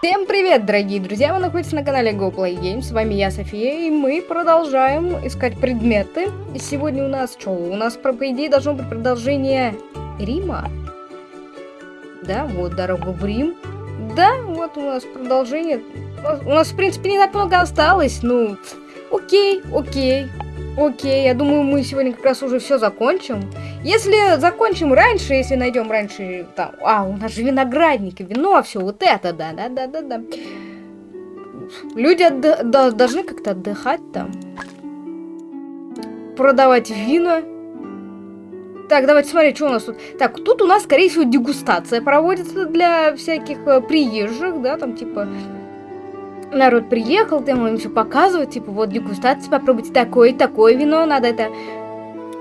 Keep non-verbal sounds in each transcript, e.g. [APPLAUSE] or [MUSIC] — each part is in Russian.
Всем привет, дорогие друзья! Вы находитесь на канале GoPlayGames. С вами я, София, и мы продолжаем искать предметы. И сегодня у нас что? У нас, по идее, должно быть продолжение Рима. Да, вот дорога в Рим. Да, вот у нас продолжение. У нас, в принципе, не так много осталось. Ну, окей, окей. Окей, я думаю, мы сегодня как раз уже все закончим. Если закончим раньше, если найдем раньше, там, а, у нас же виноградники, вино, все вот это, да, да, да, да, да. Люди отд должны как-то отдыхать там. Продавать вина. Так, давайте смотреть, что у нас тут. Так, тут у нас, скорее всего, дегустация проводится для всяких э, приезжих, да, там, типа, народ приехал, там им все показывают, типа, вот дегустация, попробуйте такое, такое вино, надо это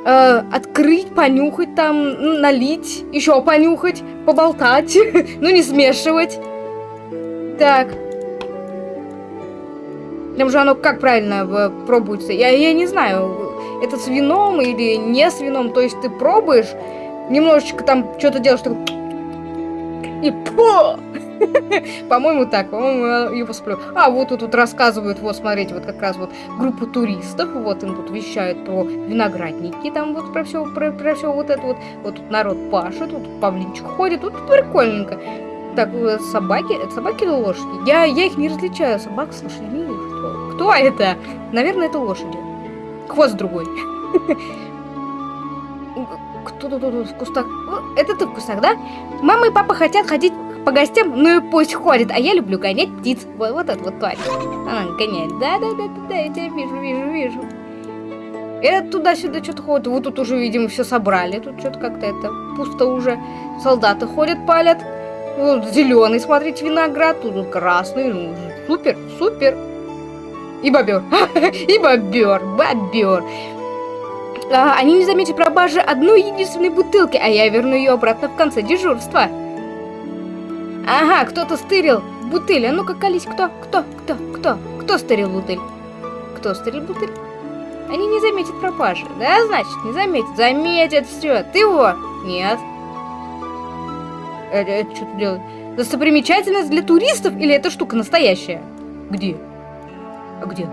э, открыть, понюхать там, налить, еще понюхать, поболтать, [LAUGHS] ну не смешивать. Так. Там же оно как правильно пробуется? Я, я не знаю, это с вином или не с вином, то есть ты пробуешь, немножечко там что-то делаешь, такой... И по! [LAUGHS] По-моему, так, по-моему, его сплю. А, вот тут, тут рассказывают, вот, смотрите, вот как раз вот группу туристов, вот им тут вещают про виноградники, там вот про все, про, про все вот это вот. Вот тут народ пашет, тут павлинчик ходит, тут прикольненько. Так, э, собаки, это собаки или лошади? Я, я их не различаю, собак с лошадьми. Кто, кто это? Наверное, это лошади. Хвост другой. [LAUGHS] Кто тут в кустах? Это ты в кустах, да? Мама и папа хотят ходить по гостям, ну и пусть ходит. А я люблю гонять птиц. Вот, вот это вот тварь. Она гоняет. Да-да-да-да, я тебя вижу, вижу, вижу. Это туда-сюда что-то ходит. Вот тут уже, видимо, все собрали. Тут что-то как-то это пусто уже. Солдаты ходят, палят. Вот зеленый, смотрите, виноград. Тут красный. Ну, супер, супер. И бобер. [LAUGHS] И бобер. Бобер. А, они не заметят пропажи одной единственной бутылки, а я верну ее обратно в конце дежурства. Ага, кто-то стырил бутыль. А ну-ка, колись, кто? Кто? Кто? Кто? Кто стырил бутыль? Кто стырил бутыль? Они не заметят пропажи. Да, значит, не заметят. Заметят все. Ты его? Нет. Это, это что ты делаешь? Достопримечательность для туристов или эта штука настоящая? Где? А где?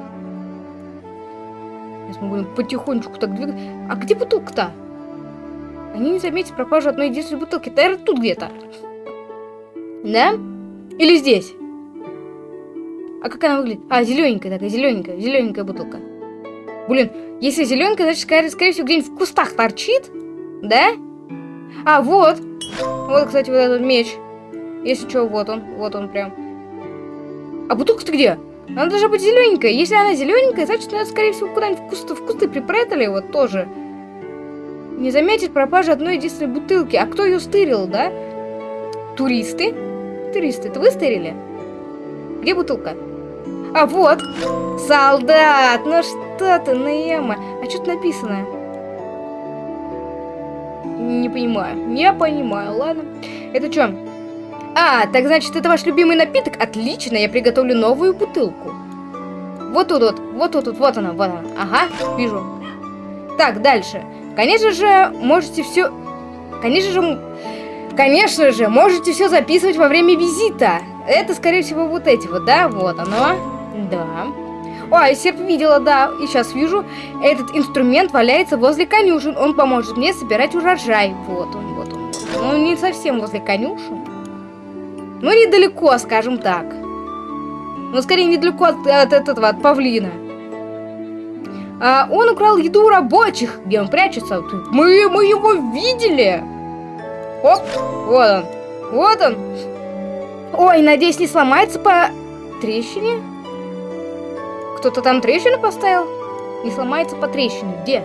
Сейчас мы будем потихонечку так двигаться. А где бутылка-то? Они не заметят пропажу одной единственной бутылки. Наверное, тут где-то. Да? Или здесь? А как она выглядит? А, зелененькая такая, зелененькая, зелененькая бутылка. Блин, если зелененькая, значит, скорее, скорее всего, где-нибудь в кустах торчит. Да? А, вот. Вот, кстати, вот этот меч. Если что, вот он. Вот он прям. А бутылка-то где? Она должна быть зелененькая. Если она зелененькая, значит, она, скорее всего, куда-нибудь в кусты, в кусты припрятали вот тоже. Не заметить пропажи одной единственной бутылки. А кто ее стырил, да? Туристы? Туристы, это вы стырили? Где бутылка? А вот! Солдат! Ну что ты, Нема? А что тут написано? Не понимаю. Не понимаю, ладно. Это что? А, так значит, это ваш любимый напиток? Отлично, я приготовлю новую бутылку. Вот тут вот, вот тут вот, вот она, вот она. Ага, вижу. Так, дальше. Конечно же, можете все... Конечно же, Конечно же, можете все записывать во время визита. Это, скорее всего, вот эти вот, да? Вот оно. Да. Ой, серп видела, да. И сейчас вижу, этот инструмент валяется возле конюшен. Он поможет мне собирать урожай. Вот он, вот он. Вот. Ну, не совсем возле конюшен. Ну, недалеко, скажем так. Ну, скорее, недалеко от, от этого, от павлина. А, он украл еду у рабочих. Где он прячется? Мы, мы его видели. Оп, вот он. Вот он. Ой, надеюсь, не сломается по трещине? Кто-то там трещину поставил? Не сломается по трещине. Где?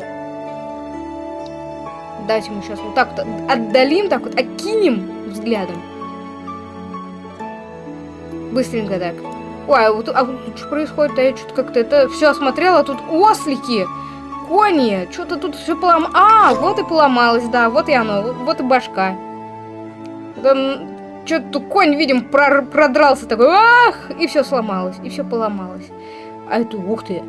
Давайте мы сейчас вот так вот отдалим, так вот окинем взглядом. Быстренько так. Ой, а вот, а что происходит? А я что-то как-то это все осмотрела, тут ослики, кони, что-то тут все поломалось. А, вот и поломалось, да, вот и оно, вот и башка. Что-то конь, видим, прор продрался такой, ах, и все сломалось, и все поломалось. А это, ух ты.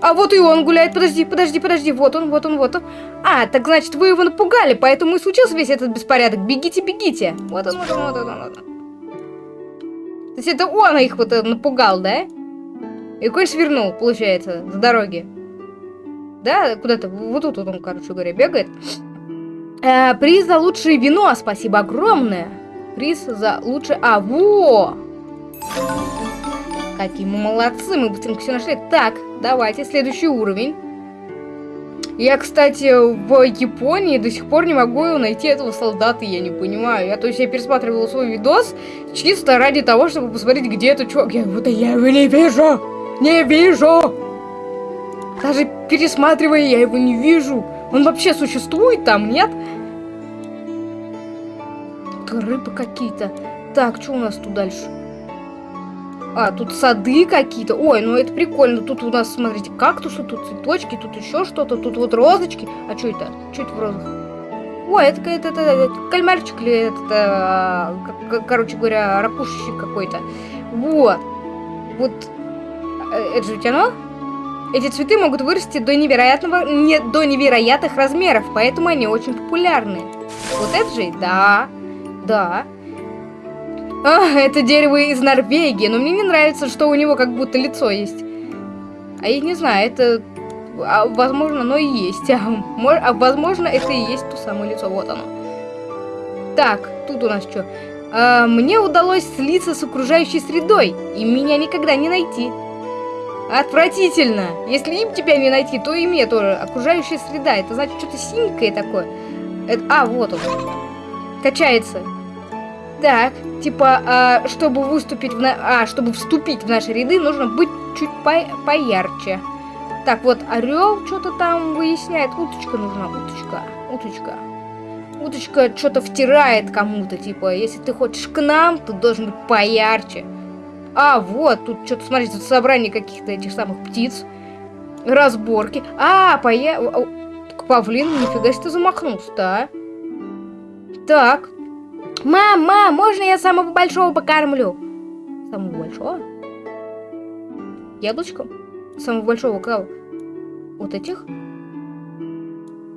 А вот и он гуляет, подожди, подожди, подожди, вот он, вот он, вот он. А, так значит, вы его напугали, поэтому и случился весь этот беспорядок. Бегите, бегите. Вот он, вот он, вот он, вот он. То есть это он их вот э, напугал, да? И конь свернул, получается, с дороги. Да, куда-то, вот тут вот он, короче говоря, бегает. Э, приз за лучшее вино, спасибо огромное. Приз за лучшее... А, во! Какие мы молодцы, мы быстренько все нашли. Так, давайте, следующий уровень. Я, кстати, в Японии до сих пор не могу найти этого солдата, я не понимаю. Я, то есть, я пересматривала свой видос чисто ради того, чтобы посмотреть, где этот чувак. Я вот я его не вижу! Не вижу! Даже пересматривая, я его не вижу. Он вообще существует там, нет? Тут рыбы какие-то. Так, что у нас тут дальше? А, тут сады какие-то. Ой, ну это прикольно. Тут у нас, смотрите, кактусы, тут цветочки, тут еще что-то, тут вот розочки. А что это? Что это в розах? Ой, это, это, это, это кальмарчик или это, а, короче говоря, ракушечек какой-то. Вот. Вот. Э, это же ведь оно? Эти цветы могут вырасти до невероятного, не, до невероятных размеров, поэтому они очень популярны. Вот это же, да, да. А, это дерево из Норвегии, но мне не нравится, что у него как будто лицо есть. А я не знаю, это... А, возможно, оно и есть. [LAUGHS] А, а возможно, это и есть то самое лицо. Вот оно. Так, тут у нас что? А, мне удалось слиться с окружающей средой, и меня никогда не найти. Отвратительно! Если им тебя не найти, то и мне тоже. Окружающая среда, это значит что-то синенькое такое. Это... А, вот он. Качается. Так, типа, а, чтобы выступить в на... а, чтобы вступить в наши ряды, нужно быть чуть по... поярче. Так, вот орел что-то там выясняет. Уточка нужна, уточка, уточка. Уточка что-то втирает кому-то, типа, если ты хочешь к нам, то должен быть поярче. А, вот, тут что-то, смотрите, тут собрание каких-то этих самых птиц. Разборки. А, поя... Павлин, нифига себе замахнулся, да? Так, Мам, мам, можно я самого большого покормлю? Самого большого? Яблочком? Самого большого кого? Вот этих?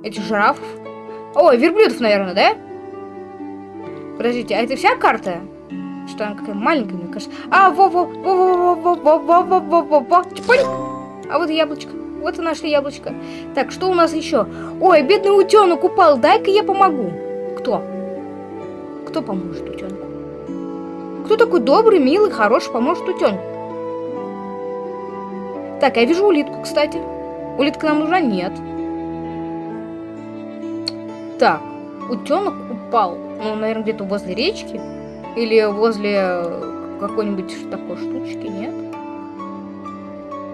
Этих жирафов? Ой, верблюдов, наверное, да? Подождите, а это вся карта? Что она какая маленькая, мне кажется. А, во-во, во-во-во-во-во-во-во-во-во, чпоньк. А вот яблочко. Вот и нашли яблочко. Так, что у нас еще? Ой, бедный утенок упал, дай-ка я помогу. Кто? Кто поможет утенку? Кто такой добрый, милый, хороший поможет утенку? Так, я вижу улитку, кстати. Улитка нам нужна? Нет. Так, утенок упал. Ну, наверное, где-то возле речки. Или возле какой-нибудь такой штучки, нет?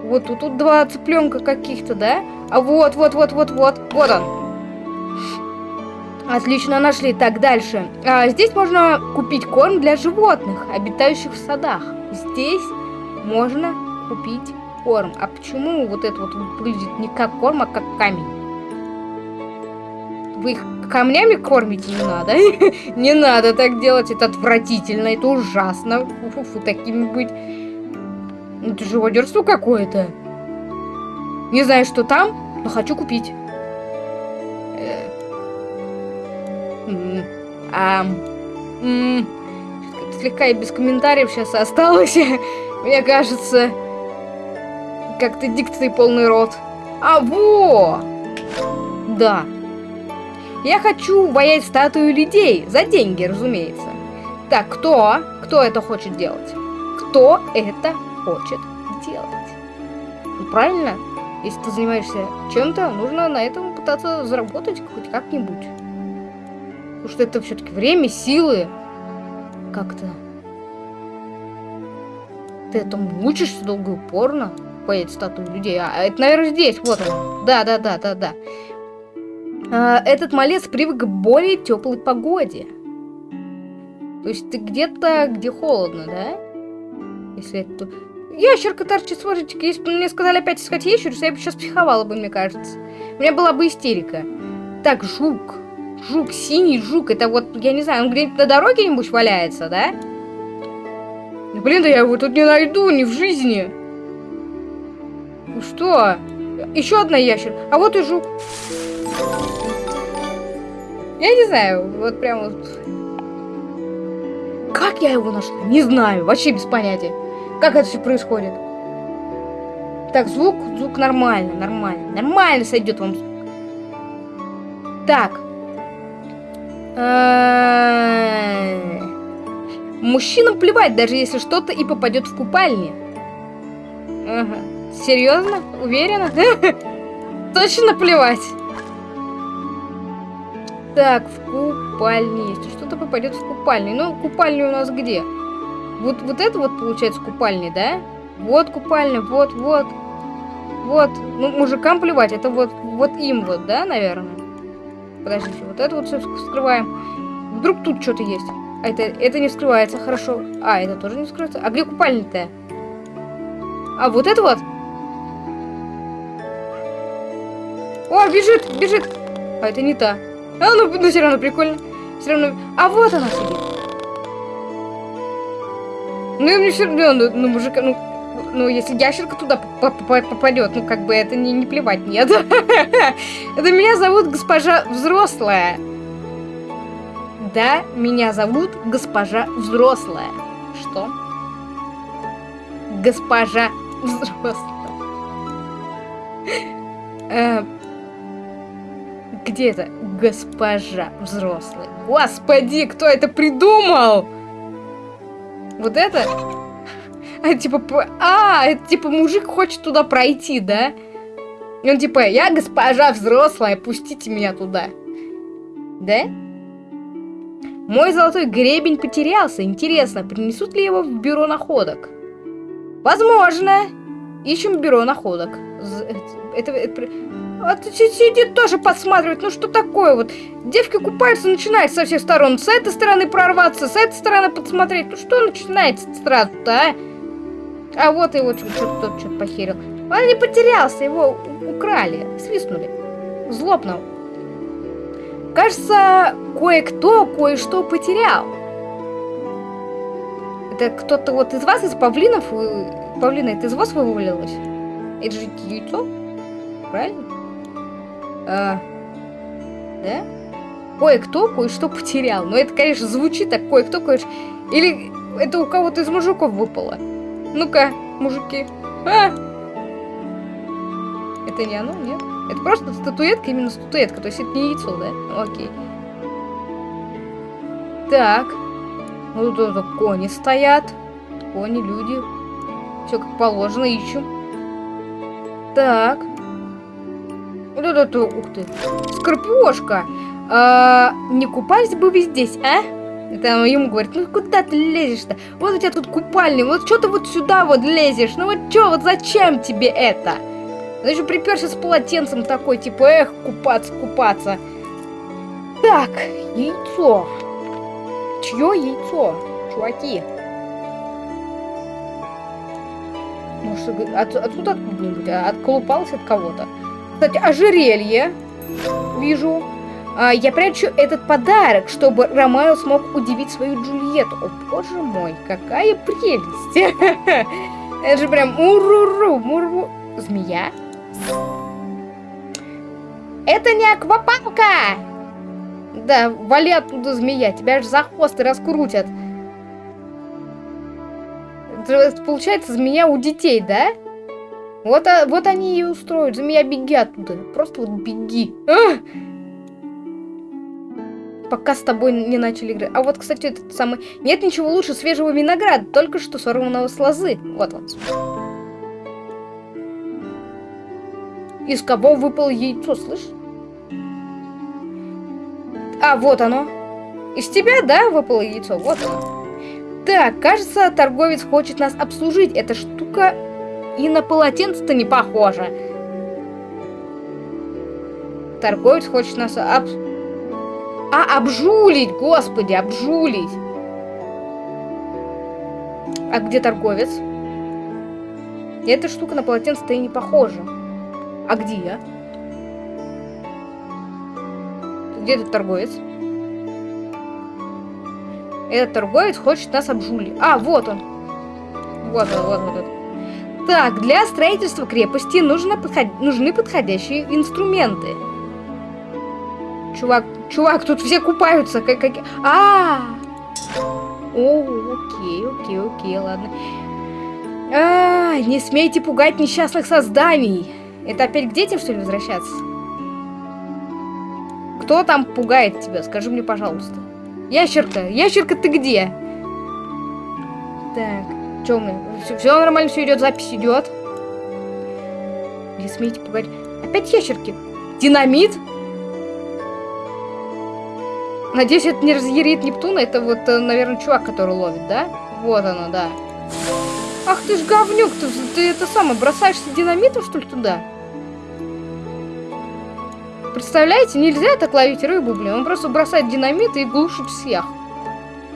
Вот тут, тут два цыпленка каких-то, да? А вот, вот, вот, вот, вот. Вот он. Отлично нашли. Так, дальше. А, здесь можно купить корм для животных, обитающих в садах. Здесь можно купить корм. А почему вот это вот выглядит не как корм, а как камень? Вы их камнями кормите? Не надо. [LAUGHS] Не надо так делать. Это отвратительно. Это ужасно. Фу-фу-фу, такими быть. Это живодерство какое-то. Не знаю, что там, но хочу купить. А, слегка и без комментариев сейчас осталось. [LAUGHS] Мне кажется, как-то дикции полный рот. А, во! Да. Я хочу воять статую людей. За деньги, разумеется. Так, кто? Кто это хочет делать? Кто это хочет делать? Ну, правильно? Если ты занимаешься чем-то, нужно на этом пытаться заработать хоть как-нибудь. Потому что это все-таки время, силы. Как-то. Ты этому учишься долго и упорно. Поедет статую людей. А, это, наверное, здесь. Вот он. Да, этот малец привык к более теплой погоде. То есть ты где-то, где холодно, да? Если это... Ящерка торчит, смотрите, если бы мне сказали опять искать ящерицу, я бы сейчас психовала бы, мне кажется. У меня была бы истерика. Так, жук. Жук, синий жук. Это вот, я не знаю, он где-нибудь на дороге нибудь валяется, да? Блин, да я его тут не найду, ни в жизни. Ну что? Еще одна ящер. А вот и жук. Я не знаю, вот прям вот... Как я его нашла? Не знаю, вообще без понятия. Как это все происходит? Так, звук, звук нормально, нормально. Нормально сойдет вам звук. Так. Мужчинам плевать, даже если что-то и попадет в купальне. Ага. Серьезно? Уверена? [LAUGHS] Точно плевать. Так, в купальне. Если что-то попадет в купальню. Ну, купальня у нас где? Вот, вот это вот получается купальня, да? Вот купальня, вот, вот. Вот. Ну, мужикам плевать. Это вот, вот им вот, да, наверное? Подождите, вот это вот все скрываем. Вдруг тут что-то есть. А это, это не скрывается, хорошо. А, это тоже не скрывается. А где купальня-то? А, вот это вот? О, бежит, бежит. А это не та. А, ну, ну все равно прикольно. Все равно... А вот она сидит. Ну, мне все равно, ну, ну, мужика, ну, ну, если ящерка туда попадет, ну, как бы это не, не плевать, нет. [LAUGHS] Это меня зовут госпожа взрослая. Да, меня зовут госпожа взрослая. Что? Госпожа взрослая. [LAUGHS] Э, где это? Госпожа взрослая. Господи, кто это придумал? Вот это? А, типа, а, это типа мужик хочет туда пройти, да? И он типа, я госпожа взрослая, пустите меня туда. Да? Мой золотой гребень потерялся. Интересно, принесут ли его в бюро находок? Возможно. Ищем бюро находок. Это, это, а сидит тоже подсматривает. Ну что такое вот? Девки купаются, начинает со всех сторон. С этой стороны прорваться, с этой стороны подсмотреть. Ну что начинается сразу-то, а? А вот его что-то тот что-то похерил. Он не потерялся, его украли, свистнули. Злобно. Кажется, кое-кто кое-что потерял. Это кто-то вот из вас, из павлинов, павлина, это из вас вывалилось? Это же яйцо? Правильно? А, да? Кое-кто кое-что потерял. Но это, конечно, звучит так, кое-кто кое-что... Или это у кого-то из мужиков выпало. Ну-ка, мужики. А! Это не оно, нет? Это просто статуэтка, именно статуэтка. То есть это не яйцо, да? Ну, окей. Так. Ну, тут, тут кони стоят. Кони, люди. Все как положено, ищем. Так. Вот это, ух ты. Скорпиошка. А, не купались бы вы здесь, а? Это ему говорит, ну куда ты лезешь-то? Вот у тебя тут купальня, вот что ты вот сюда вот лезешь? Ну вот что, вот зачем тебе это? Он еще приперся с полотенцем такой, типа, эх, купаться, купаться. Так, яйцо. Чье яйцо, чуваки? Может, от, отсюда откуда-нибудь? А, отколупалось от кого-то? Кстати, ожерелье. Вижу. А, я прячу этот подарок, чтобы Ромео смог удивить свою Джульетту. О, боже мой, какая прелесть. [LAUGHS] Это же прям уруру, муру. Змея? Это не аквапалка! Да, вали оттуда змея, тебя же за хвост и раскрутят. Получается, змея у детей, да? Вот, а, вот они и устроят. Змея, беги оттуда. Просто вот беги. А! пока с тобой не начали играть. А вот, кстати, этот самый... Нет ничего лучше свежего винограда, только что сорванного с лозы. Вот он. Из кого выпало яйцо, слышь? А, вот оно. Из тебя, да, выпало яйцо? Вот оно. Так, кажется, торговец хочет нас обслужить. Эта штука и на полотенце-то не похожа. Торговец хочет нас обслужить. А, обжулить, господи, обжулить. А где торговец? Эта штука на полотенце-то и не похожа. А где я? Где этот торговец? Этот торговец хочет нас обжулить. А, вот он. Вот он, вот он. Вот. Так, для строительства крепости нужно подход... нужны подходящие инструменты. Чувак, чувак, тут все купаются. Как, как... А, -а, О, окей, окей, окей, ладно. А, не смейте пугать несчастных созданий. Это опять к детям, что ли, возвращаться? Кто там пугает тебя? Скажи мне, пожалуйста. Ящерка, ящерка, ты где? Так, что мы? Все, все нормально, все идет, запись идет. Не смейте пугать. Опять ящерки. Динамит? Надеюсь, это не разъярит Нептуна. Это вот, э, наверное, чувак, который ловит, да? Вот оно, да. Ах ты ж говнюк, ты, ты это самое, бросаешься динамитом, что ли, туда? Представляете, нельзя так ловить рыбу, блин. Он просто бросает динамит и глушит всех,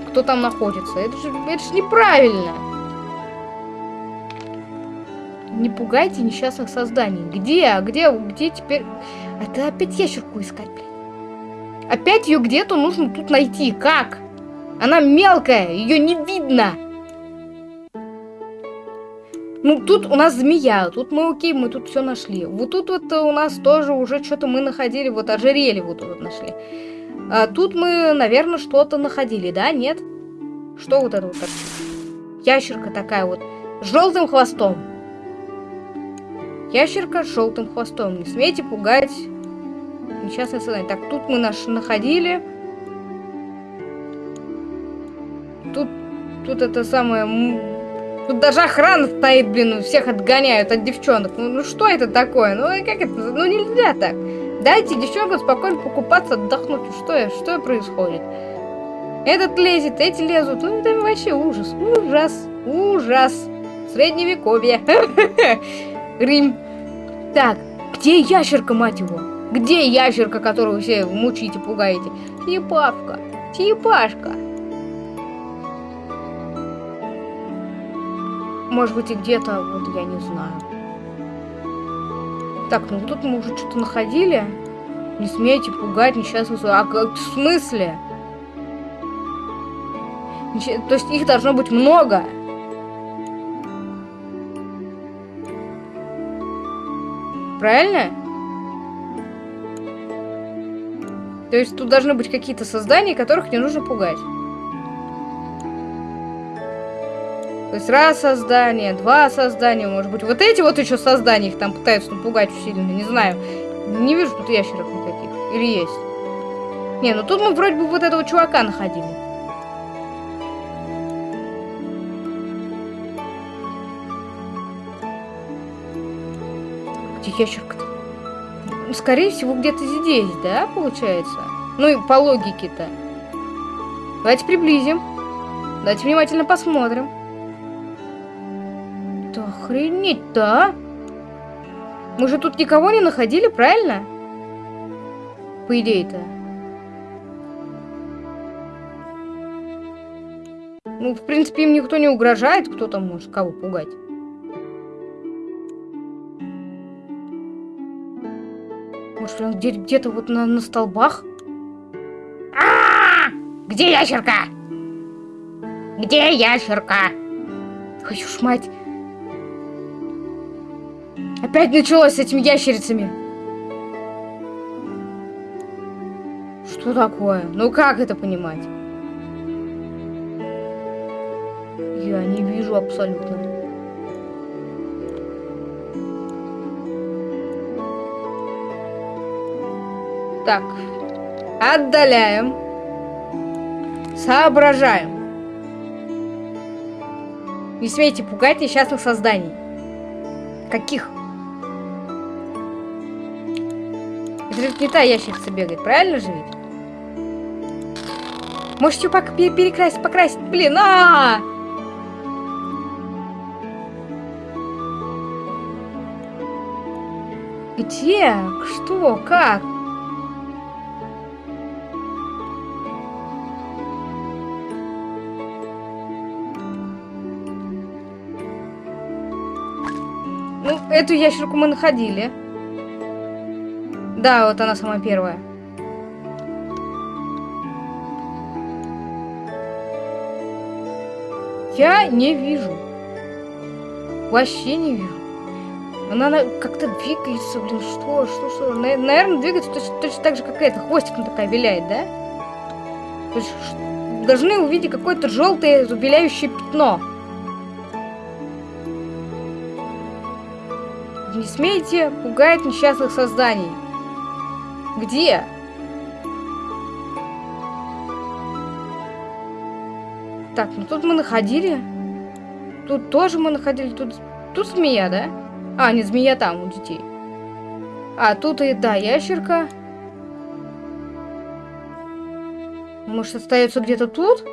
кто там находится. Это же, это же неправильно. Не пугайте несчастных созданий. Где? Где? Где теперь? Это опять ящерку искать, блин. Опять ее где-то нужно тут найти. Как? Она мелкая, ее не видно. Ну, тут у нас змея, тут мы окей, мы тут все нашли. Вот тут вот у нас тоже уже что-то мы находили, вот ожерелье вот тут вот нашли. А тут мы, наверное, что-то находили, да? Нет? Что вот это вот? Ящерка такая вот, с желтым хвостом. Ящерка с желтым хвостом. Не смейте пугать несчастное создание. Так, тут мы наш находили. Тут, тут это самое Тут даже охрана стоит, блин, всех отгоняют от девчонок. Ну, ну что это такое? Ну как это? Ну нельзя так. Дайте девчонкам спокойно покупаться, отдохнуть. Что, что происходит? Этот лезет, эти лезут. Ну это вообще ужас. Ужас. Ужас. Средневековье. [LAUGHS] Рим. Так, где ящерка, мать его? Где ящерка, которую все мучите, пугаете? Типашка. Типашка. Может быть, и где-то, вот я не знаю. Так, ну тут мы уже что-то находили. Не смейте пугать несчастных... А как, в смысле? То есть их должно быть много. Правильно? То есть тут должны быть какие-то создания, которых не нужно пугать. То есть раз создание, два создания, может быть. Вот эти вот еще создания их там пытаются напугать сильно, не знаю. Не вижу тут ящерок никаких. Или есть? Не, ну тут мы вроде бы вот этого чувака находили. Где ящерка-то? Ну, скорее всего, где-то здесь, да, получается? Ну и по логике-то. Давайте приблизим. Давайте внимательно посмотрим. Охренеть-то, а? Мы же тут никого не находили, правильно? По идее-то. Ну, в принципе, им никто не угрожает. Кто там может кого пугать? Может, он где-то вот на, на столбах? А, -а, а Где ящерка? Где ящерка? Хочу ж мать. Опять началось с этими ящерицами. Что такое? Ну как это понимать? Я не вижу абсолютно. Так. Отдаляем. Соображаем. Не смейте пугать несчастных созданий. Каких? Это же не та ящерица бегает, правильно же ведь? Можете пок перекрасить, покрасить. Блин, а, -а, а Где? Что? Как? Эту ящерку мы находили. Да, вот она самая первая. Я не вижу. Вообще не вижу. Она, она как-то двигается, блин, что, что, что. Наверное, двигается точно, точно так же, как эта. Хвостиком такая виляет, да? То есть, должны увидеть какое-то желтое зубеляющее пятно. Не смейте пугать несчастных созданий. Где? Так, ну тут мы находили. Тут тоже мы находили. Тут, тут змея, да? А, не змея там, у детей. А, тут и, да, ящерка. Может, остается где-то тут?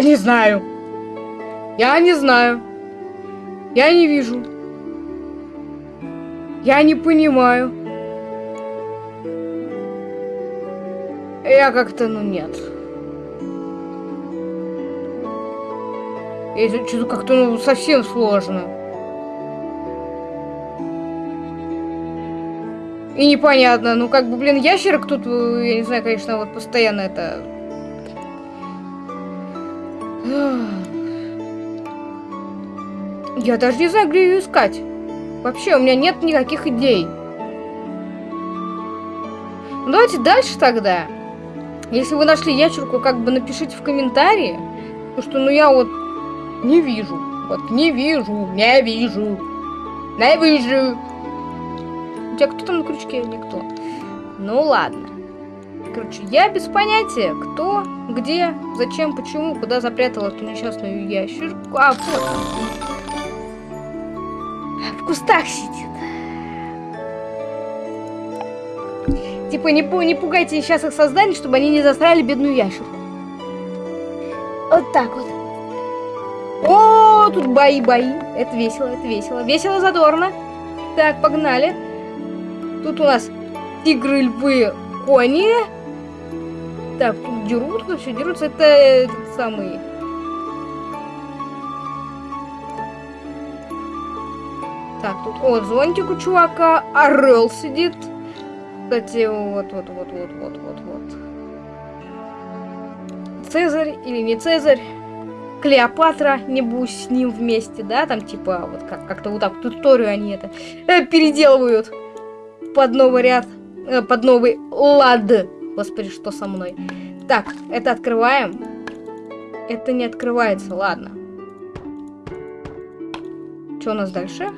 Я не знаю. Я не знаю. Я не вижу. Я не понимаю. Я как-то, ну, нет. Это что-то как-то ну, совсем сложно. И непонятно. Ну, как бы, блин, ящерок тут, э, я не знаю, конечно, вот постоянно это... Я даже не знаю, где ее искать. Вообще, у меня нет никаких идей. Ну, давайте дальше тогда. Если вы нашли ящерку, как бы напишите в комментарии. Потому что, ну, я вот не вижу. Вот не вижу, не вижу. Не вижу. У тебя кто там на крючке? Никто. Ну, ладно. Короче, я без понятия, кто, где, зачем, почему, куда запрятал эту несчастную ящерку. А, вот в кустах сидит. Типа, не, не пугайте несчастных созданий, чтобы они не засрали бедную ящерку. Вот так вот. О, тут бои-бои. Это весело, это весело. Весело, задорно. Так, погнали. Тут у нас тигры, львы, кони. Так, тут дерутся, все дерутся. Это этот самый Так, тут вот зонтик у чувака, орел сидит. Кстати, вот, вот, вот, вот, вот, вот, вот. Цезарь или не Цезарь? Клеопатра, небось, с ним вместе, да? Там типа вот как- как-то вот так вот историю они это э, переделывают под новый ряд, э, под новый лад. Господи, что со мной? Так, это открываем. Это не открывается, ладно. Что у нас дальше?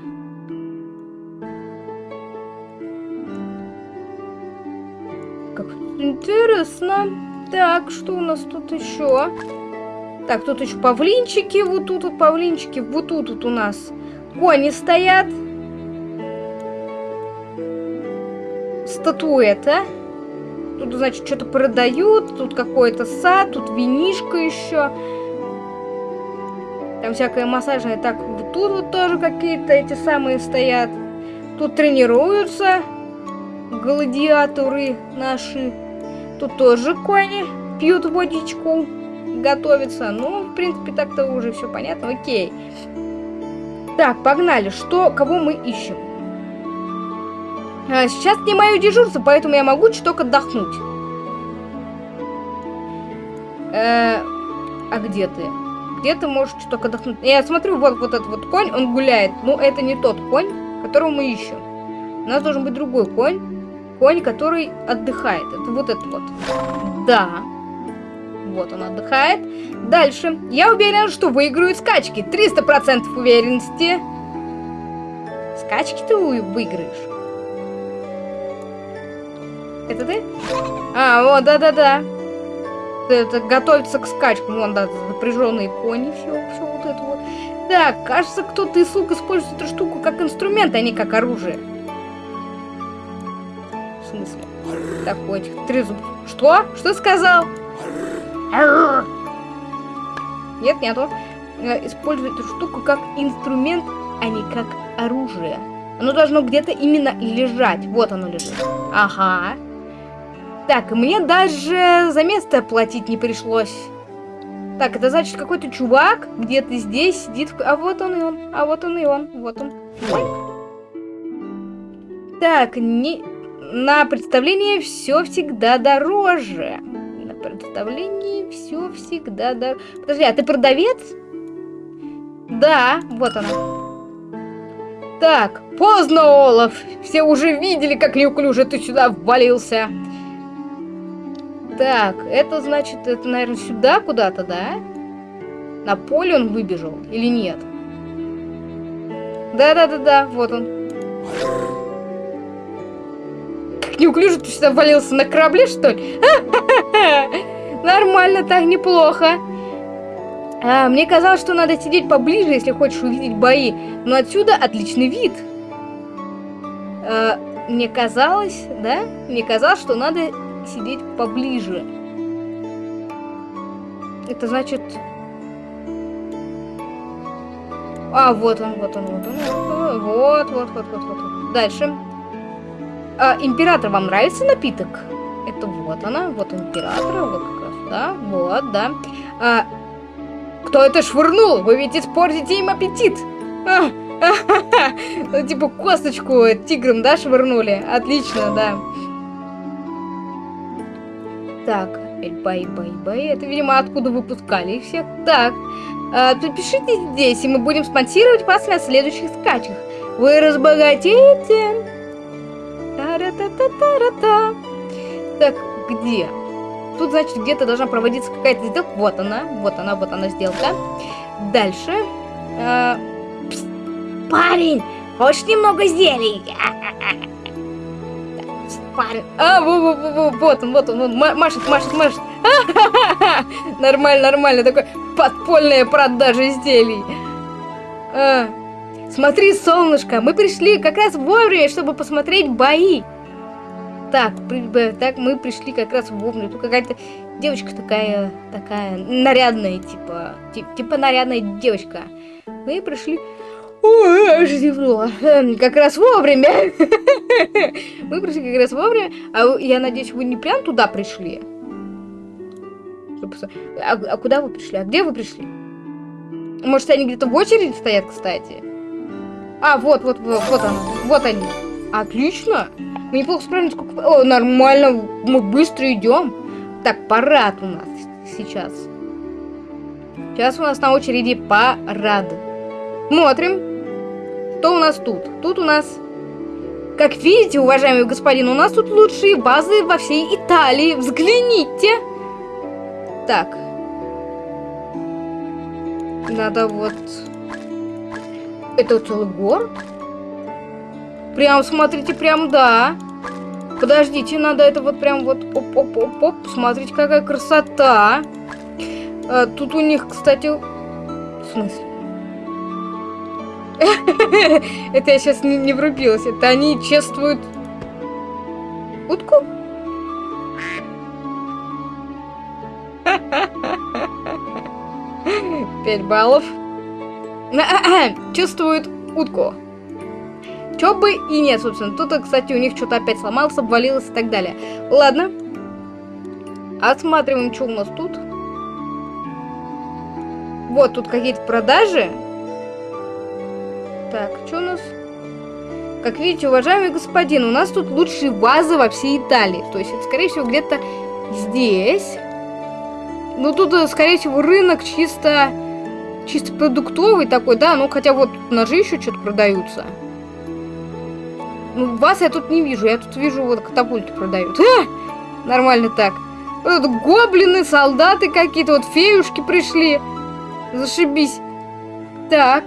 Интересно. Так, что у нас тут еще? Так, тут еще павлинчики. Вот тут вот павлинчики. Вот тут вот у нас кони стоят. Статуэта. Тут, значит, что-то продают. Тут какой-то сад. Тут винишка еще. Там всякое массажное. Так, вот тут вот тоже какие-то эти самые стоят. Тут тренируются гладиаторы наши. Тут тоже кони пьют водичку, готовятся. Ну, в принципе, так-то уже все понятно. Окей. Так, погнали. Что, кого мы ищем? А, сейчас не мое дежурство, поэтому я могу чуток отдохнуть. Э, а где ты? Где ты можешь чуток отдохнуть? Я смотрю, вот, вот этот вот конь, он гуляет. Но это не тот конь, которого мы ищем. У нас должен быть другой конь конь, который отдыхает. Это вот этот вот. Да. Вот он отдыхает. Дальше. Я уверен, что выиграю скачки. 300% уверенности. Скачки ты выиграешь. Это ты? А, вот, да-да-да. Это готовится к скачкам. Вон, да, запряженные кони, все, все вот это вот. Так, кажется, кто-то из слуг использует эту штуку как инструмент, а не как оружие смысле? Такой этих три зуб. Что? Что сказал? Нет, нету. Э, использует эту штуку как инструмент, а не как оружие. Оно должно где-то именно лежать. Вот оно лежит. Ага. Так, мне даже за место платить не пришлось. Так, это значит какой-то чувак где-то здесь сидит. А вот он и он. А вот он и он. Вот он. Так, не... на представление все всегда дороже. На представлении все всегда дороже. Подожди, а ты продавец? Да, вот она. Так, поздно, Олаф. Все уже видели, как неуклюже ты сюда ввалился. Так, это значит, это, наверное, сюда куда-то, да? На поле он выбежал или нет? Да-да-да-да, вот он. Неуклюже ты сюда ввалился на корабле, что ли? [LAUGHS] Нормально, так неплохо. А, мне казалось, что надо сидеть поближе, если хочешь увидеть бои. Но отсюда отличный вид. А, мне казалось, да? Мне казалось, что надо сидеть поближе. Это значит... А, вот он, вот он, вот он. Вот, вот, вот, вот, вот. вот. Дальше. А, император, вам нравится напиток? Это вот она, вот император, вот как раз, да, вот, да. А, кто это швырнул? Вы ведь испортите им аппетит. А, ну, типа косточку тиграм, да, швырнули? Отлично, да. Так, бай, бай, бай. Это, видимо, откуда выпускали их всех. Так, э, подпишите здесь, и мы будем спонсировать вас на следующих скачках. Вы разбогатеете. Та-ра-та-та-та-та. Так, где? Тут, значит, где-то должна проводиться какая-то сделка. Вот она, вот она, вот она сделка. Дальше. Э, пс, парень, хочешь немного зелий? [LAUGHS] парень. А, во, во, во, во, вот он, вот он, он машет, машет, машет. [LAUGHS] Нормально, нормально, такой подпольная продажа изделий. А, смотри, солнышко, мы пришли как раз вовремя, чтобы посмотреть бои. Так, так мы пришли как раз вовремя. Тут какая-то девочка такая, такая нарядная, типа, типа нарядная девочка. Мы пришли Ой, аж зевнула. Эм, как раз вовремя. [LAUGHS] Мы пришли как раз вовремя. А я надеюсь, вы не прям туда пришли? А, а куда вы пришли? А где вы пришли? Может, они где-то в очереди стоят, кстати? А, вот, вот, вот, вот они. Вот они. Отлично. Мы неплохо справились. Сколько... О, нормально. Мы быстро идем. Так, парад у нас сейчас. Сейчас у нас на очереди парад. Смотрим. Что у нас тут? Тут у нас... Как видите, уважаемый господин, у нас тут лучшие базы во всей Италии. Взгляните! Так. Надо вот... Это целый город? Прям, смотрите, прям, да. Подождите, надо это вот прям вот... Оп-оп-оп-оп. Смотрите, какая красота. А, тут у них, кстати... В смысле? [LAUGHS] Это я сейчас не, врубилась. Это они чествуют утку? [LAUGHS] Пять баллов. [COUGHS] Чувствуют утку. Чё бы и нет, собственно. Тут, кстати, у них что-то опять сломалось, обвалилось и так далее. Ладно. Осматриваем, что у нас тут. Вот, тут какие-то продажи. Так, что у нас? Как видите, уважаемый господин, у нас тут лучшие вазы во всей Италии. То есть это, скорее всего, где-то здесь. Ну, тут, э, скорее всего, рынок чисто... Чисто продуктовый такой, да? Ну, хотя вот ножи еще что-то продаются. Ну, вас я тут не вижу. Я тут вижу, вот катапульты продают. А! Нормально так. Вот гоблины, солдаты какие-то, вот феюшки пришли. Зашибись. Так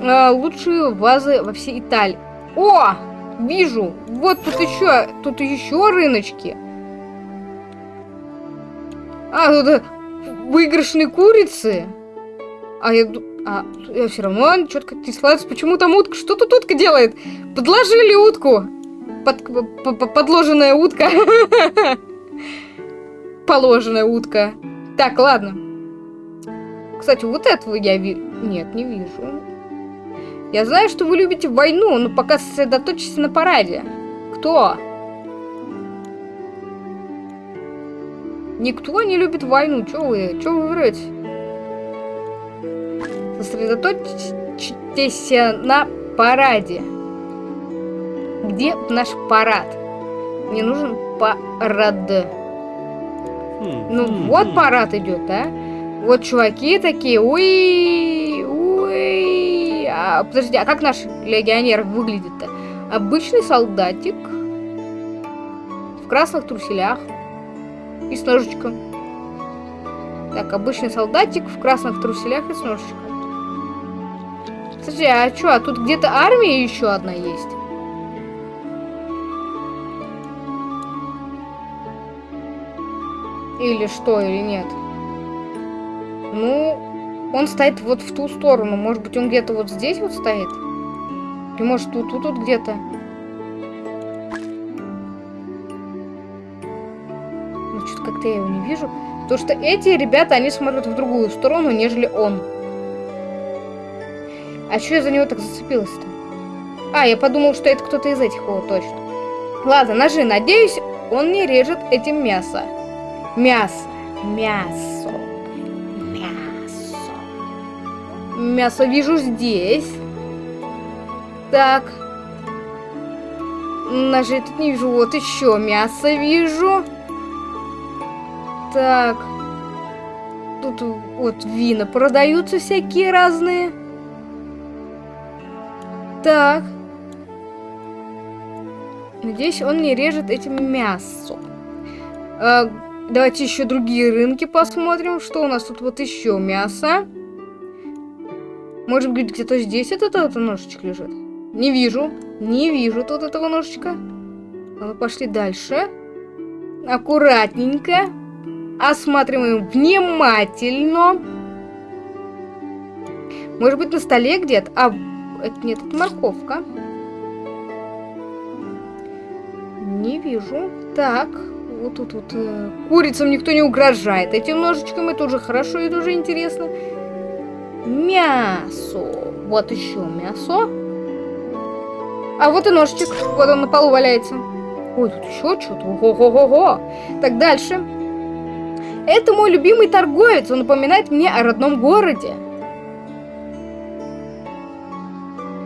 э, лучшие вазы во всей Италии. О! Вижу! Вот тут еще, тут еще рыночки. А, тут выигрышные курицы. А я, а, я все равно четко не сладкость. Почему там утка? Что тут утка делает? Подложили утку. Под, под, подложенная утка. [LAUGHS] Положенная утка. Так, ладно. Кстати, вот этого я вижу. Нет, не вижу. Я знаю, что вы любите войну, но пока сосредоточьтесь на параде. Кто? Никто не любит войну. Чё вы? Чё вы врете? Сосредоточьтесь на параде. Где наш парад? Мне нужен парад. Хм, Ну хм, вот хм. парад идет, да? Вот чуваки такие, уи, уи. А, подожди, а как наш легионер выглядит-то? Обычный солдатик в красных труселях и с ножичком. Так, обычный солдатик в красных труселях и с ножичком. Подожди, а что, а тут где-то армия еще одна есть? Или что, или нет? Ну, он стоит вот в ту сторону. Может быть, он где-то вот здесь вот стоит? Или может тут, тут, тут где-то? Ну, что-то как-то я его не вижу. Потому что эти ребята, они смотрят в другую сторону, нежели он. А что я за него так зацепилась-то? А, я подумал, что это кто-то из этих, вот, точно. Ладно, ножи, надеюсь, он не режет этим мясо. Мясо. Мясо. Мясо. Мясо вижу здесь. Так. Ножей тут не вижу. Вот еще мясо вижу. Так. Тут вот вина продаются всякие разные. Так. Надеюсь, он не режет этим мясо. А, давайте еще другие рынки посмотрим. Что у нас тут вот еще мясо. Может быть, где-то здесь этот, этот ножичек лежит? Не вижу. Не вижу тут этого ножичка. Ладно, пошли дальше. Аккуратненько. Осматриваем внимательно. Может быть, на столе где-то? А, это нет, это морковка. Не вижу. Так, вот тут вот э, курицам никто не угрожает. Этим ножичком это уже хорошо, это уже интересно. Мясо. Вот еще мясо. А вот и ножичек. Вот он на полу валяется. Ой, тут еще что-то. Ого-го-го. Так, дальше. Это мой любимый торговец. Он напоминает мне о родном городе.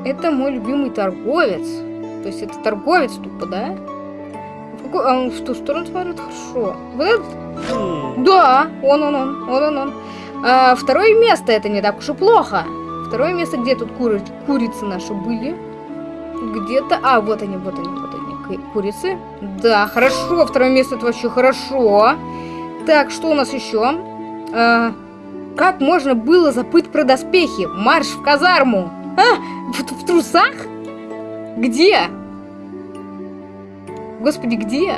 Это мой любимый торговец. То есть это торговец тупо, да? В, какую- а он в ту сторону смотрит хорошо. Вот этот? Хм. Да, он, он, он, он, он, он. А, второе место это не так уж и плохо. Второе место, где тут куры, курицы наши были? Где-то... А, вот они, вот они, вот они, ку- курицы. Да, хорошо, второе место это вообще хорошо. Так, что у нас еще? А, как можно было забыть про доспехи? Марш в казарму! А, в, в трусах? Где? Господи, где?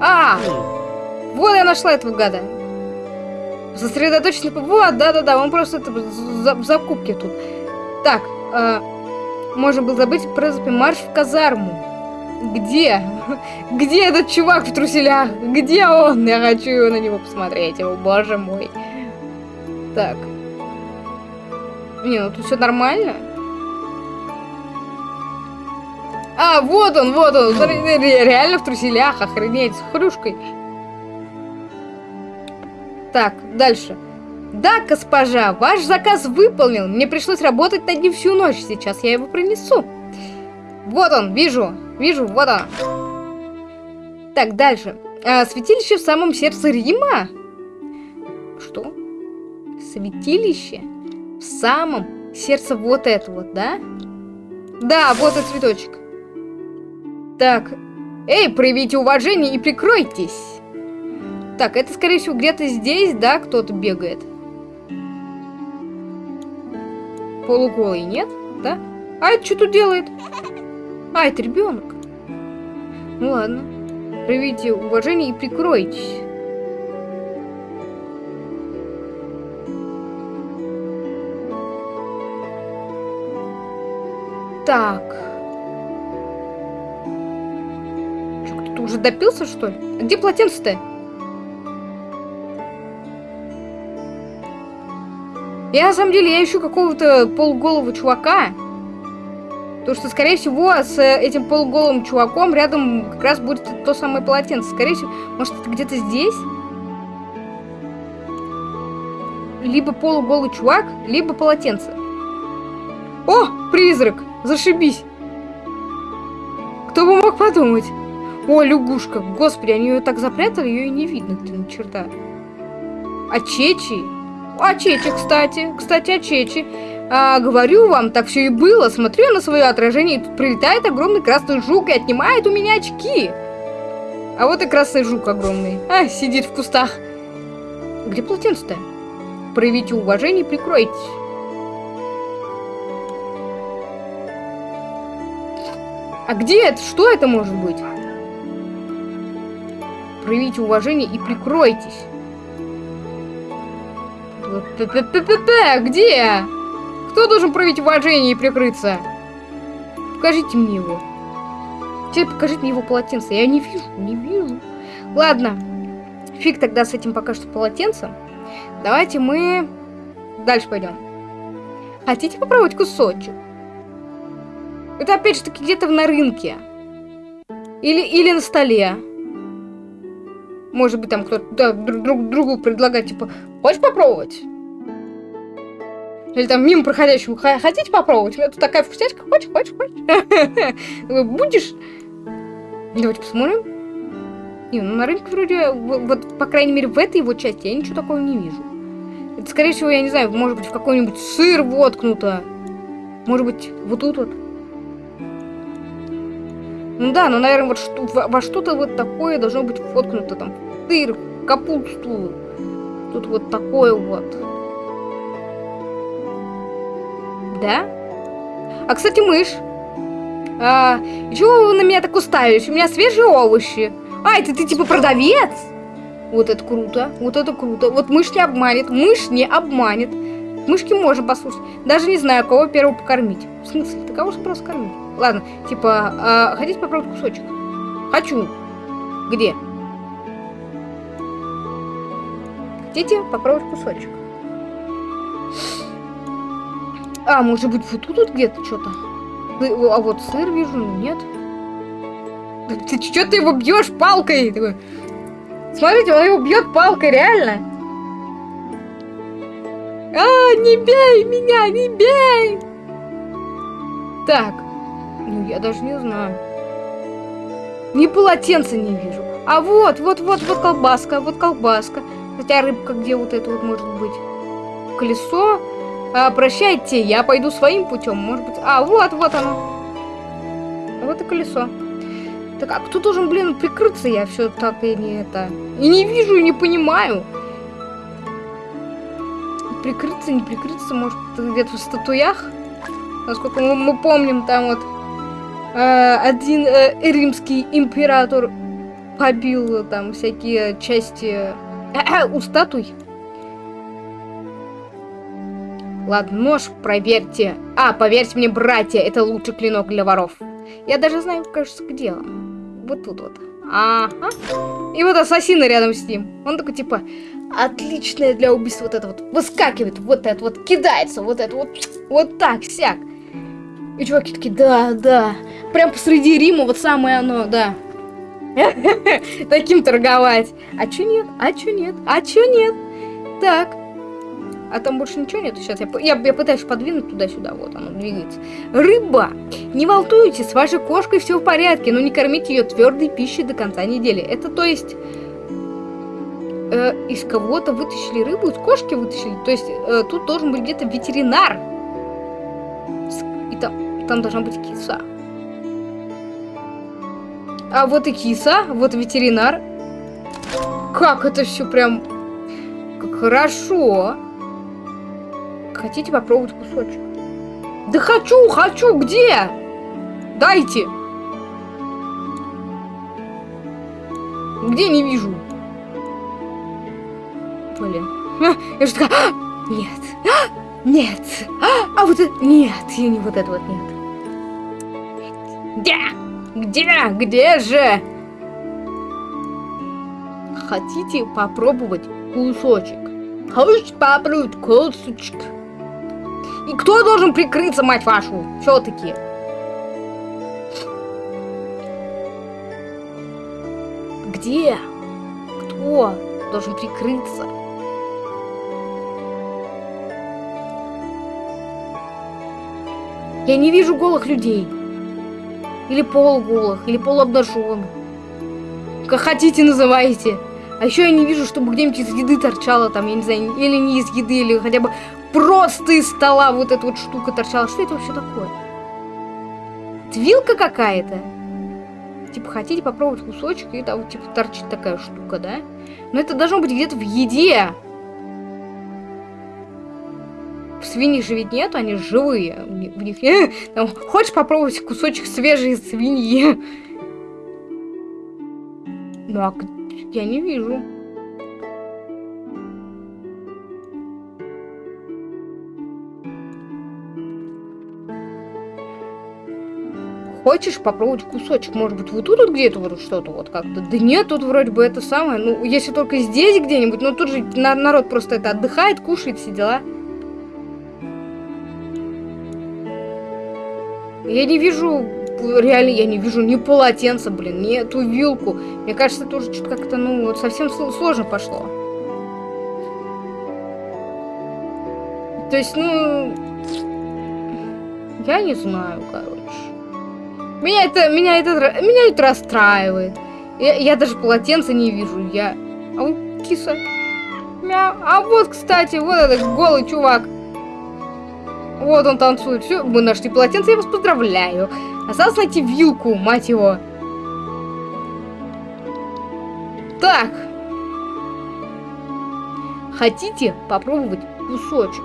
А, вот я нашла этого гада. Сосредоточенно... Вот, да-да-да, он просто это, за, в закупке тут. Так, э, можно было забыть про запи- марш в казарму. Где? [LAUGHS] Где этот чувак в труселях? Где он? Я хочу на него посмотреть, о боже мой. Так. Не, ну тут все нормально. А, вот он, вот он. Реально в труселях, охренеть, с хрюшкой. Так, дальше. Да, госпожа, ваш заказ выполнен. Мне пришлось работать над ним всю ночь. Сейчас я его принесу. Вот он, вижу. Вижу, вот он. Так, дальше. А, святилище в самом сердце Рима? Что? Святилище? В самом сердце вот это вот, да? Да, вот и цветочек. Так. Эй, проявите уважение и прикройтесь. Так, это, скорее всего, где-то здесь, да, кто-то бегает. Полуголый, нет? Да? А это что тут делает? А, это ребенок. Ну ладно. Проявите уважение и прикройтесь. Так. Чё, кто-то уже допился, что ли? Где полотенце-то? Я на самом деле, я ищу какого-то полуголого чувака. Потому что, скорее всего, с э, этим полуголым чуваком рядом как раз будет то самое полотенце. Скорее всего, может, это где-то здесь? Либо полуголый чувак, либо полотенце. О, призрак! Зашибись! Кто бы мог подумать? О, лягушка, господи, они ее так запрятали, ее и не видно, ты на черта. А Чечи? А Чечи, кстати, кстати, а Чечи. А, говорю вам, так все и было. Смотрю на свое отражение, и тут прилетает огромный красный жук и отнимает у меня очки. А вот и красный жук огромный. А, сидит в кустах. Где полотенце-то? Проявите уважение и прикройтесь. А где это? Что это может быть? Проявите уважение и прикройтесь. П-п-п-п-п, Где? Кто должен проявить уважение и прикрыться? Покажите мне его. Теперь покажите мне его полотенце. Я не вижу, не вижу. Ладно. Фиг тогда с этим пока что полотенцем. Давайте мы дальше пойдем. Хотите попробовать кусочек? Это опять же таки где-то на рынке. Или, или на столе. Может быть, там кто-то да, друг, друг другу предлагает, типа, хочешь попробовать? Или там мимо проходящему, хотите попробовать? У меня тут такая вкусняшка, хочешь, хочешь, хочешь? [LAUGHS] Будешь? Давайте посмотрим. Не, ну на рынке вроде, вот, по крайней мере, в этой его части я ничего такого не вижу. Это, скорее всего, я не знаю, может быть, в какой-нибудь сыр воткнуто. Может быть, вот тут вот. Ну да, ну, наверное, вот что, во что-то вот такое должно быть воткнуто. Там сыр, капусту. Тут вот такое вот. Да? А, кстати, мышь. А, чего вы на меня так уставились? У меня свежие овощи. А, это ты типа продавец? Вот это круто, вот это круто. Вот мышь не обманет, мышь не обманет. Мышки можно послушать. Даже не знаю, кого первого покормить. В смысле, ты кого же просто кормить? Ладно, типа, а, хотите попробовать кусочек? Хочу. Где? Хотите попробовать кусочек? А, может быть, вот тут вот где-то что-то? А вот сыр вижу, нет? Ты что ты его бьешь палкой? Смотрите, он его бьет палкой, реально. А, не бей меня, не бей! Так, ну я даже не знаю. Ни полотенца не вижу. А вот, вот, вот, вот колбаска, вот колбаска. Хотя рыбка где вот это вот может быть? Колесо? А, прощайте, я пойду своим путем, может быть. А, вот, вот оно. Вот и колесо. Так, а кто должен, блин, прикрыться? Я все так и не это... И не вижу, и не понимаю. Прикрыться, не прикрыться, может, где-то в статуях? Насколько мы, мы помним, там вот один э, римский император побил там всякие части э, у статуй. Ладно, нож проверьте. А, поверьте мне, братья, это лучший клинок для воров. Я даже знаю, кажется, где он. Вот тут вот. Ага. И вот ассасин рядом с ним. Он такой, типа, отличное для убийства вот это вот. Выскакивает, вот это вот, кидается, вот это вот. Вот так, сяк. И чуваки такие, да, да. Прям посреди Рима вот самое оно, да. [LAUGHS] Таким торговать. А чё нет? А чё нет? А чё нет? Так. А там больше ничего нет. Сейчас я, я, я пытаюсь подвинуть туда-сюда. Вот оно двигается. Рыба! Не волнуйтесь, с вашей кошкой все в порядке, но не кормите ее твердой пищей до конца недели. Это то есть... Э, из кого-то вытащили рыбу, из кошки вытащили. То есть э, тут должен быть где-то ветеринар. Там, должна быть киса. А вот и киса, вот ветеринар. Как это все прям... Как хорошо. Хотите попробовать кусочек? Да хочу, хочу, где? Дайте. Где не вижу? Блин. Я же такая... «А, нет. А, нет. А, а вот это... Нет, я не вот это вот нет. Где? Где? Где же? Хотите попробовать кусочек? Хочешь попробовать кусочек? И кто должен прикрыться, мать вашу? Все-таки. Где? Кто должен прикрыться? Я не вижу голых людей. Или полуголых, или полуобнаженных. Как хотите называйте. А еще я не вижу, чтобы где-нибудь из еды торчала там, я не знаю, или не из еды, или хотя бы просто из стола вот эта вот штука торчала. Что это вообще такое? Это вилка какая-то? Типа, хотите попробовать кусочек, и там, типа, торчит такая штука, да? Но это должно быть где-то в еде. Свиньи же ведь нет, они живые. В них. [LAUGHS] Там, хочешь попробовать кусочек свежей свиньи? Ну, а я не вижу. Хочешь попробовать кусочек? Может быть, вот тут вот где-то вот что-то вот как-то? Да нет, тут вроде бы это самое. Ну, если только здесь где-нибудь, но тут же народ просто это отдыхает, кушает, все дела. Я не вижу, реально, я не вижу ни полотенца, блин, ни эту вилку. Мне кажется, это уже что-то как-то, ну, вот совсем сложно пошло. То есть, ну, я не знаю, короче. Меня это, меня это, меня это расстраивает. Я, я даже полотенца не вижу. Я... А вот киса. Мяу. А вот, кстати, вот этот голый чувак. Вот он танцует. Все, мы нашли полотенце, я вас поздравляю. Осталось найти вилку, мать его. Так. Хотите попробовать кусочек?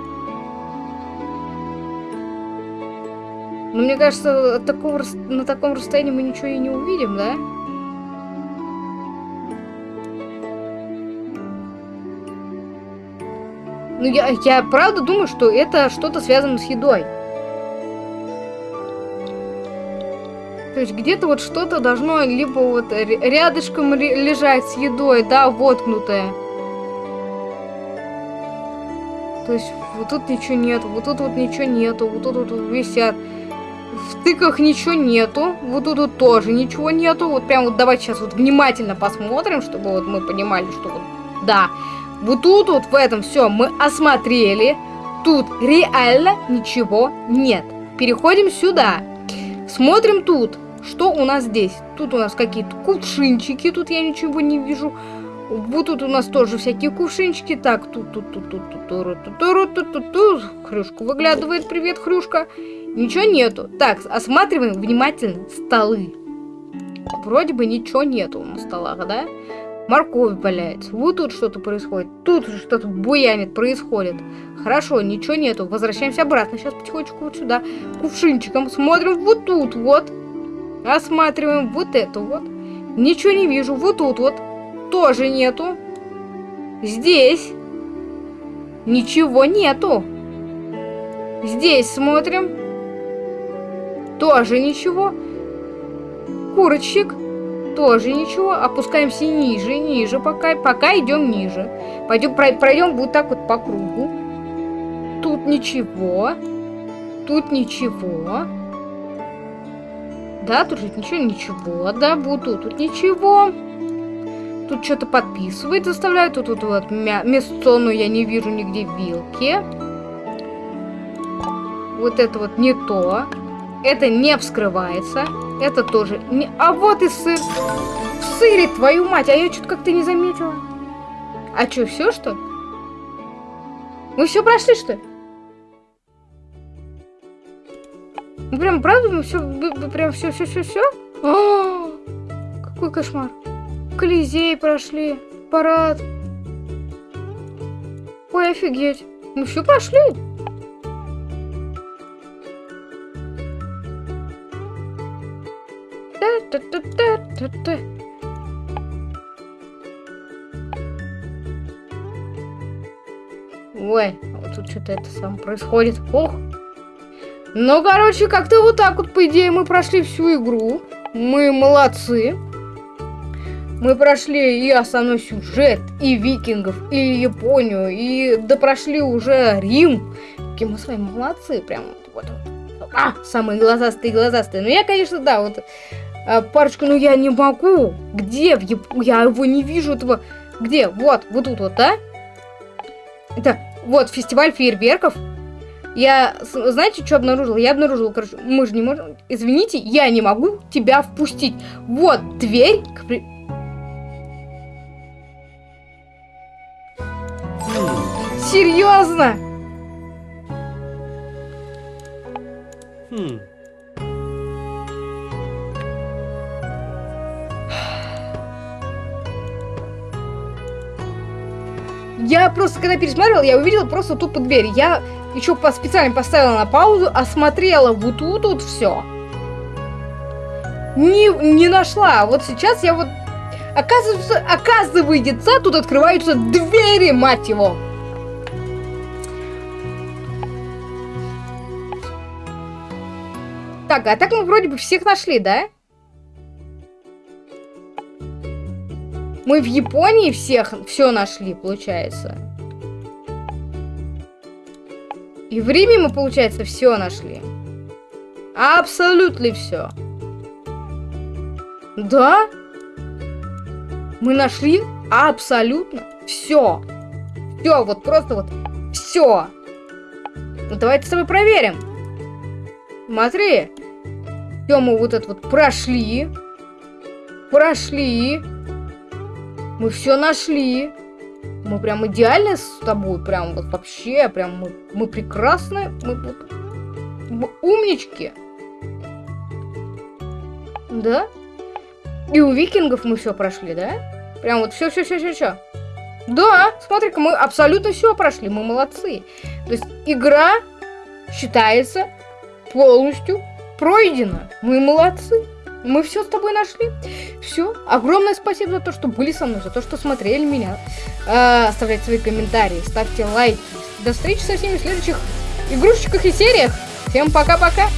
Но мне кажется, такого, на таком расстоянии мы ничего и не увидим, да? Ну, я, я правда думаю, что это что-то связано с едой. То есть где-то вот что-то должно либо вот рядышком лежать с едой, да, воткнутое. То есть вот тут ничего нету, вот тут вот ничего нету, вот тут вот висят. В тыках ничего нету, вот тут вот тоже ничего нету. Вот прям вот давайте сейчас вот внимательно посмотрим, чтобы вот мы понимали, что вот, да, вот тут вот в этом все мы осмотрели. Тут реально ничего нет. Переходим сюда. Смотрим тут. Что у нас здесь? Тут у нас какие-то кувшинчики. Тут я ничего не вижу. Вот тут у нас тоже всякие кувшинчики. Так, тут, тут, тут, тут, тут, тут, тут, тут, тут, тут, тут. Хрюшка выглядывает. Привет, Хрюшка. Ничего нету. Так, осматриваем внимательно столы. Вроде бы ничего нету на столах, да? Морковь валяется. Вот тут что-то происходит. Тут что-то буянит, происходит. Хорошо, ничего нету. Возвращаемся обратно. Сейчас потихонечку вот сюда. Кувшинчиком. Смотрим вот тут вот. Осматриваем вот это вот. Ничего не вижу. Вот тут вот. Тоже нету. Здесь. Ничего нету. Здесь смотрим. Тоже ничего. Курочек. Тоже ничего. Опускаемся ниже, ниже, пока, пока идем ниже. Пойдем, пройдем вот так вот по кругу. Тут ничего. Тут ничего. Да, тут же ничего, ничего. Да, вот тут, ничего. Тут что-то подписывает, заставляет. Тут, тут вот мясо, но я не вижу нигде вилки. Вот это вот не то. Это не вскрывается. Это тоже не... А вот и сыр. Сыре, твою мать. А я что-то как-то не заметила. А что, все что? Мы все прошли, что ли? Ну, прям, правда, мы все, прям все, все, все, все? О, какой кошмар. Колизей прошли, парад. Ой, офигеть. Мы все прошли. Ой, вот тут что-то это сам происходит. Ох. Ну, короче, как-то вот так вот, по идее, мы прошли всю игру. Мы молодцы. Мы прошли и основной сюжет, и викингов, и Японию, и да прошли уже Рим. Какие мы с вами молодцы, прям вот. вот. А, самые глазастые глазастые. Ну, я, конечно, да, вот а, парочку, ну я не могу. Где? Я его не вижу, этого. Где? Вот, вот тут вот, да? Это вот фестиваль фейерверков. Я, знаете, что обнаружила? Я обнаружила, короче, мы же не можем... Извините, я не могу тебя впустить. Вот дверь к... при-. Серьезно? Хм. Я просто, когда пересматривала, я увидела просто тупо дверь. Я еще по специально поставила на паузу, осмотрела вот тут вот все. Не, не нашла. Вот сейчас я вот... Оказывается, оказывается, тут открываются двери, мать его. Так, а так мы вроде бы всех нашли, да? Мы в Японии всех все нашли, получается. И в Риме мы, получается, все нашли. Абсолютно все. Да? Мы нашли абсолютно все. Все, вот просто вот все. Ну давайте с тобой проверим. Смотри. Все, мы вот это вот прошли. Прошли. Мы все нашли. Мы прям идеально с тобой. Прям вот вообще, прям мы, мы прекрасны. Мы, мы умнички. Да? И у викингов мы все прошли, да? Прям вот все, все, все, все, все. Да, смотри-ка, мы абсолютно все прошли, мы молодцы. То есть игра считается полностью пройдена. Мы молодцы. Мы все с тобой нашли. Все. Огромное спасибо за то, что были со мной, за то, что смотрели меня. Э, оставляйте свои комментарии, ставьте лайки. До встречи со всеми в следующих игрушечках и сериях. Всем пока-пока.